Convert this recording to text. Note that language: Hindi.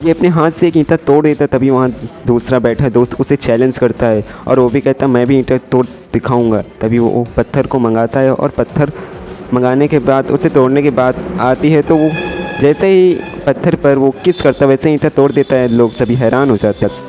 ये अपने हाथ से एक ईंटा तोड़ देता है, तभी वहाँ दूसरा बैठा दोस्त उसे चैलेंज करता है और वो भी कहता है, मैं भी ईंटा तोड़ दिखाऊँगा। तभी वो पत्थर को मंगाता है और पत्थर मंगाने के बाद, उसे तोड़ने के बाद आती है तो वो जैसे ही पत्थर पर वो किस करता है, वैसे ईंटा तोड़ देता है, लोग सभी हैरान हो जाते हैं।